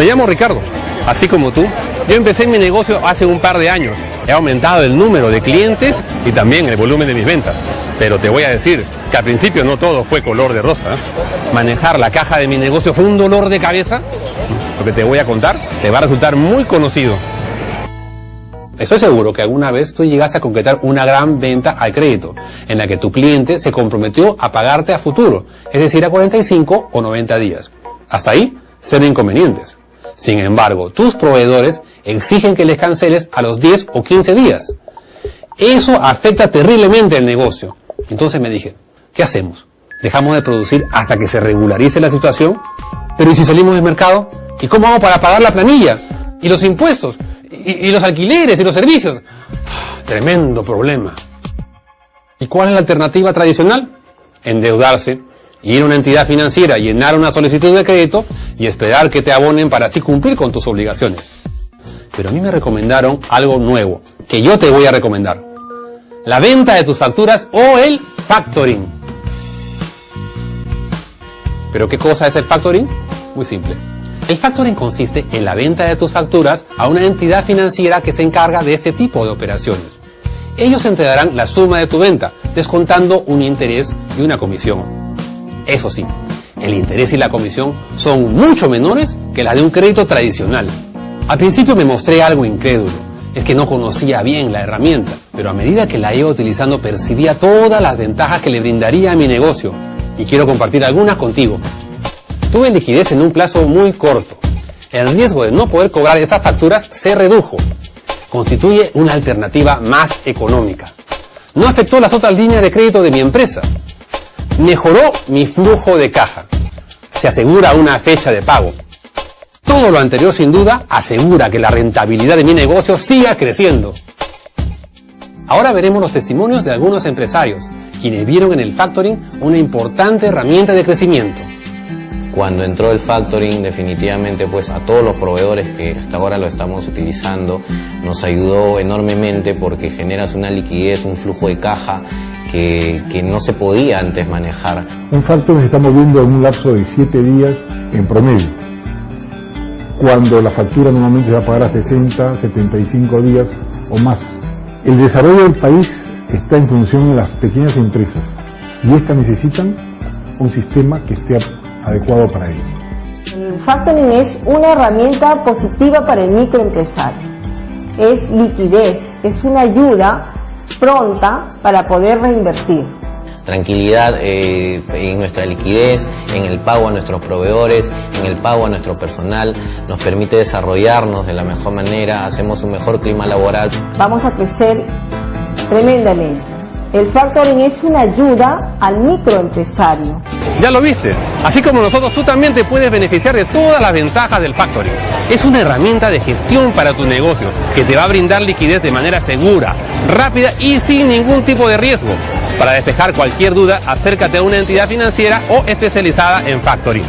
Me llamo Ricardo, así como tú. Yo empecé mi negocio hace un par de años. He aumentado el número de clientes y también el volumen de mis ventas. Pero te voy a decir que al principio no todo fue color de rosa. Manejar la caja de mi negocio fue un dolor de cabeza. Lo que te voy a contar te va a resultar muy conocido. Estoy seguro que alguna vez tú llegaste a concretar una gran venta al crédito, en la que tu cliente se comprometió a pagarte a futuro, es decir, a 45 o 90 días. Hasta ahí, cero inconvenientes. Sin embargo, tus proveedores exigen que les canceles a los 10 o 15 días. Eso afecta terriblemente el negocio. Entonces me dije, ¿qué hacemos? ¿Dejamos de producir hasta que se regularice la situación? Pero ¿y si salimos del mercado? ¿Y cómo vamos para pagar la planilla? ¿Y los impuestos? y, los alquileres y los servicios. Tremendo problema. ¿Y cuál es la alternativa tradicional? Endeudarse, ir a una entidad financiera, llenar una solicitud de crédito y esperar que te abonen para así cumplir con tus obligaciones. Pero a mí me recomendaron algo nuevo, que yo te voy a recomendar. La venta de tus facturas o el factoring. ¿Pero qué cosa es el factoring? Muy simple. El factoring consiste en la venta de tus facturas a una entidad financiera que se encarga de este tipo de operaciones. Ellos entregarán la suma de tu venta, descontando un interés y una comisión. Eso sí, el interés y la comisión son mucho menores que las de un crédito tradicional. Al principio me mostré algo incrédulo, es que no conocía bien la herramienta, pero a medida que la iba utilizando percibía todas las ventajas que le brindaría a mi negocio y quiero compartir algunas contigo tuve liquidez en un plazo muy corto. El riesgo de no poder cobrar esas facturas se redujo. Constituye una alternativa más económica. No afectó las otras líneas de crédito de mi empresa. Mejoró mi flujo de caja. Se asegura una fecha de pago. Todo lo anterior sin duda asegura que la rentabilidad de mi negocio siga creciendo. Ahora veremos los testimonios de algunos empresarios, quienes vieron en el factoring una importante herramienta de crecimiento. Cuando entró el factoring, definitivamente pues a todos los proveedores que hasta ahora lo estamos utilizando, nos ayudó enormemente porque generas una liquidez, un flujo de caja que, que, no se podía antes manejar. Un factoring estamos viendo en un lapso de 7 días en promedio, cuando la factura normalmente se va a pagar a 60, 75 días o más. El desarrollo del país está en función de las pequeñas empresas y estas necesitan un sistema que esté adecuado para ello. El factoring es una herramienta positiva para el microempresario. Es liquidez, es una ayuda pronta para poder reinvertir. Tranquilidad eh, en nuestra liquidez, en el pago a nuestros proveedores, en el pago a nuestro personal, nos permite desarrollarnos de la mejor manera, hacemos un mejor clima laboral. Vamos a crecer tremendamente. El factoring es una ayuda al microempresario. Ya lo viste, así como nosotros tú también te puedes beneficiar de todas las ventajas del factoring. Es una herramienta de gestión para tu negocio que te va a brindar liquidez de manera segura, rápida y sin ningún tipo de riesgo. Para despejar cualquier duda, acércate a una entidad financiera o especializada en factoring.